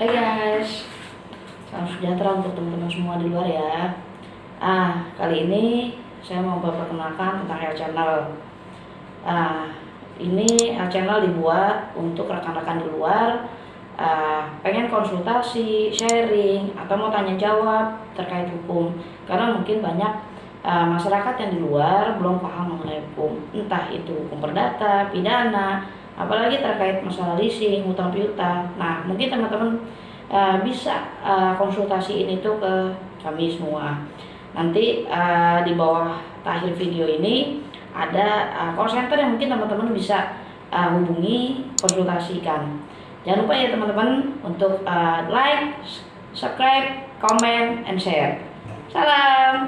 Hai guys, salam sejahtera untuk teman-teman semua di luar ya. Ah, kali ini saya mau memperkenalkan tentang channel. Ah, ini channel dibuat untuk rekan-rekan di luar ah, pengen konsultasi, sharing, atau mau tanya jawab terkait hukum. Karena mungkin banyak ah, masyarakat yang di luar belum paham mengenai hukum, entah itu hukum perdata, pidana, apalagi terkait masalah leasing, hutang piutang. Nah, mungkin teman-teman uh, bisa uh, konsultasi ini tuh ke kami semua. Nanti uh, di bawah akhir video ini ada uh, call center yang mungkin teman-teman bisa uh, hubungi konsultasikan. Jangan lupa ya teman-teman untuk uh, like, subscribe, comment, and share. Salam.